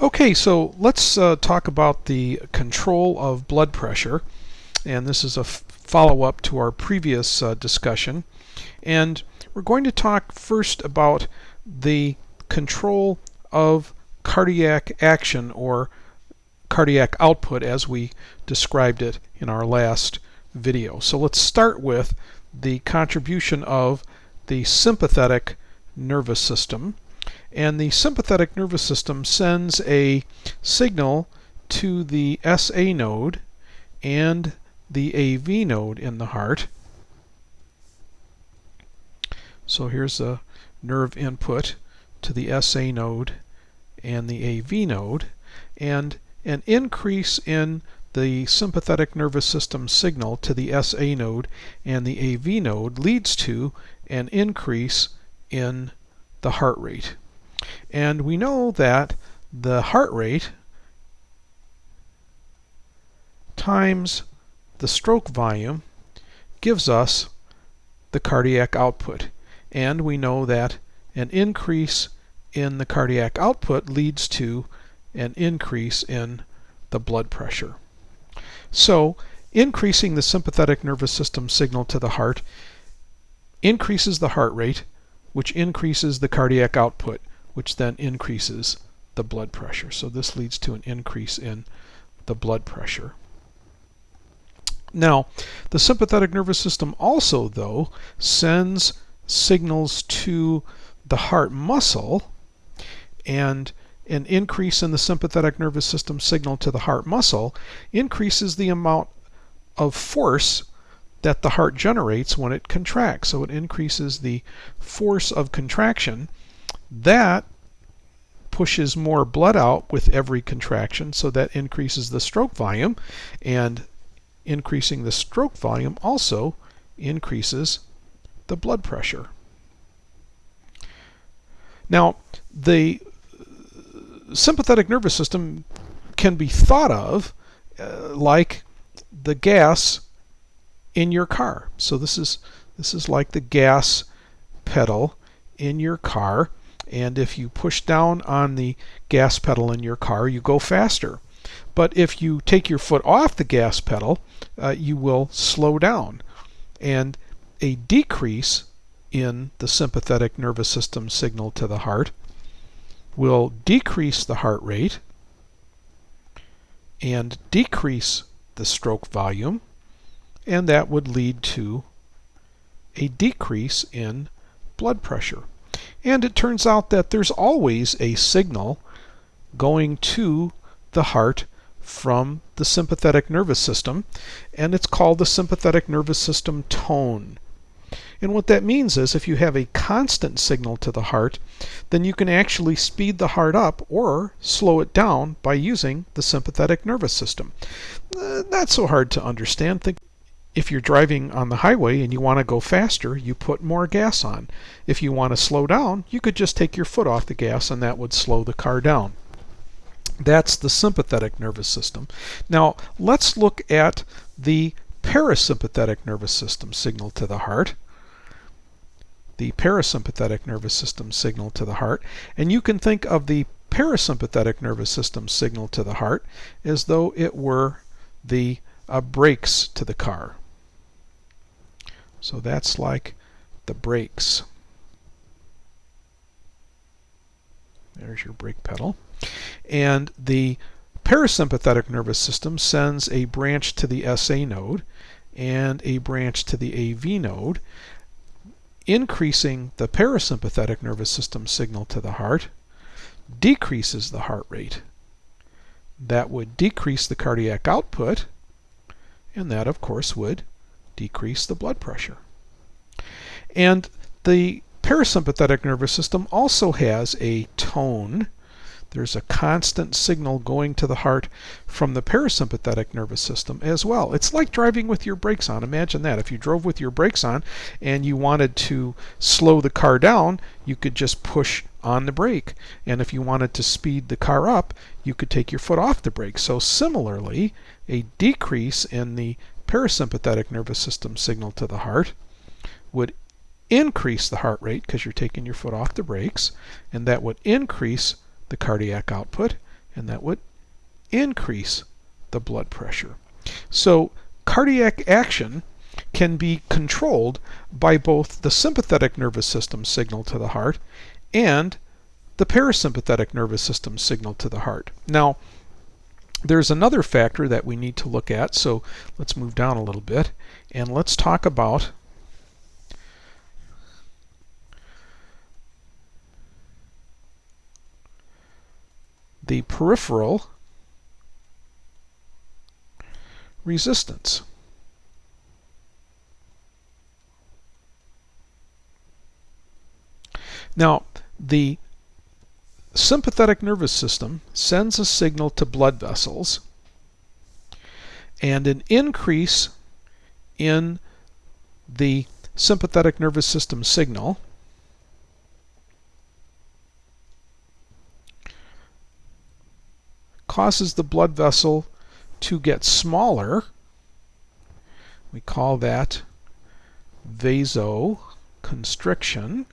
Okay, so let's uh, talk about the control of blood pressure. And this is a follow-up to our previous uh, discussion. And we're going to talk first about the control of cardiac action or cardiac output as we described it in our last video. So let's start with the contribution of the sympathetic nervous system and the sympathetic nervous system sends a signal to the SA node and the AV node in the heart. So here's a nerve input to the SA node and the AV node and an increase in the sympathetic nervous system signal to the SA node and the AV node leads to an increase in the heart rate. And we know that the heart rate times the stroke volume gives us the cardiac output. And we know that an increase in the cardiac output leads to an increase in the blood pressure. So increasing the sympathetic nervous system signal to the heart increases the heart rate, which increases the cardiac output which then increases the blood pressure. So this leads to an increase in the blood pressure. Now, the sympathetic nervous system also, though, sends signals to the heart muscle, and an increase in the sympathetic nervous system signal to the heart muscle increases the amount of force that the heart generates when it contracts. So it increases the force of contraction that pushes more blood out with every contraction, so that increases the stroke volume, and increasing the stroke volume also increases the blood pressure. Now, the sympathetic nervous system can be thought of uh, like the gas in your car. So this is this is like the gas pedal in your car and if you push down on the gas pedal in your car, you go faster. But if you take your foot off the gas pedal, uh, you will slow down. And a decrease in the sympathetic nervous system signal to the heart will decrease the heart rate and decrease the stroke volume, and that would lead to a decrease in blood pressure. And it turns out that there's always a signal going to the heart from the sympathetic nervous system, and it's called the sympathetic nervous system tone. And what that means is if you have a constant signal to the heart, then you can actually speed the heart up or slow it down by using the sympathetic nervous system. Uh, not so hard to understand. Think if you're driving on the highway and you want to go faster, you put more gas on. If you want to slow down, you could just take your foot off the gas and that would slow the car down. That's the sympathetic nervous system. Now, let's look at the parasympathetic nervous system signal to the heart. The parasympathetic nervous system signal to the heart. And you can think of the parasympathetic nervous system signal to the heart as though it were the uh, brakes to the car. So that's like the brakes. There's your brake pedal. And the parasympathetic nervous system sends a branch to the SA node and a branch to the AV node, increasing the parasympathetic nervous system signal to the heart, decreases the heart rate. That would decrease the cardiac output, and that, of course, would decrease the blood pressure. And the parasympathetic nervous system also has a tone. There's a constant signal going to the heart from the parasympathetic nervous system as well. It's like driving with your brakes on. Imagine that. If you drove with your brakes on and you wanted to slow the car down, you could just push on the brake. And if you wanted to speed the car up, you could take your foot off the brake. So similarly, a decrease in the parasympathetic nervous system signal to the heart would increase the heart rate because you're taking your foot off the brakes, and that would increase the cardiac output, and that would increase the blood pressure. So cardiac action can be controlled by both the sympathetic nervous system signal to the heart and the parasympathetic nervous system signal to the heart. Now, there's another factor that we need to look at, so let's move down a little bit and let's talk about the peripheral resistance. Now, the sympathetic nervous system sends a signal to blood vessels and an increase in the sympathetic nervous system signal causes the blood vessel to get smaller. We call that vasoconstriction.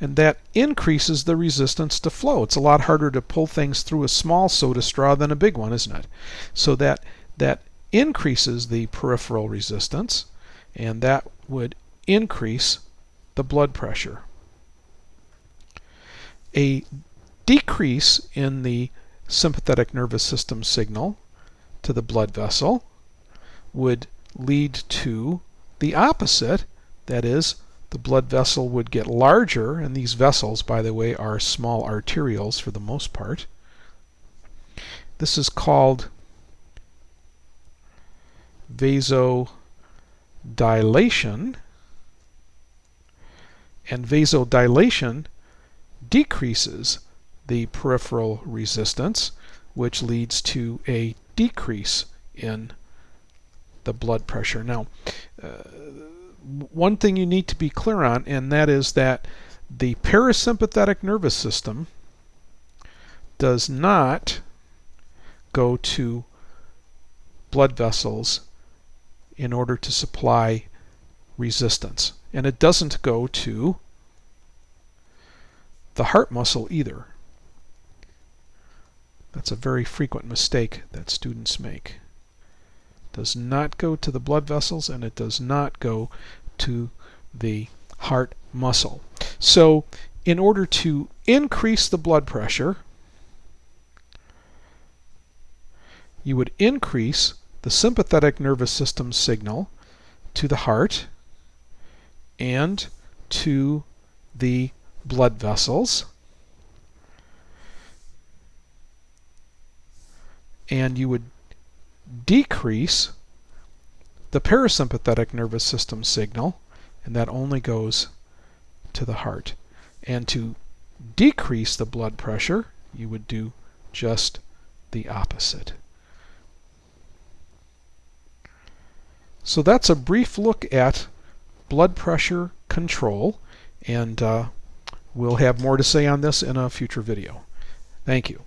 And that increases the resistance to flow. It's a lot harder to pull things through a small soda straw than a big one, isn't it? So that that increases the peripheral resistance and that would increase the blood pressure. A decrease in the sympathetic nervous system signal to the blood vessel would lead to the opposite, that is, the blood vessel would get larger, and these vessels, by the way, are small arterioles for the most part. This is called vasodilation, and vasodilation decreases the peripheral resistance, which leads to a decrease in the blood pressure. Now, uh, one thing you need to be clear on, and that is that the parasympathetic nervous system does not go to blood vessels in order to supply resistance. And it doesn't go to the heart muscle either. That's a very frequent mistake that students make does not go to the blood vessels and it does not go to the heart muscle. So in order to increase the blood pressure, you would increase the sympathetic nervous system signal to the heart and to the blood vessels. And you would decrease the parasympathetic nervous system signal, and that only goes to the heart. And to decrease the blood pressure, you would do just the opposite. So that's a brief look at blood pressure control, and uh, we'll have more to say on this in a future video. Thank you.